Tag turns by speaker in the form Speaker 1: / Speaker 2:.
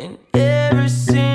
Speaker 1: And every single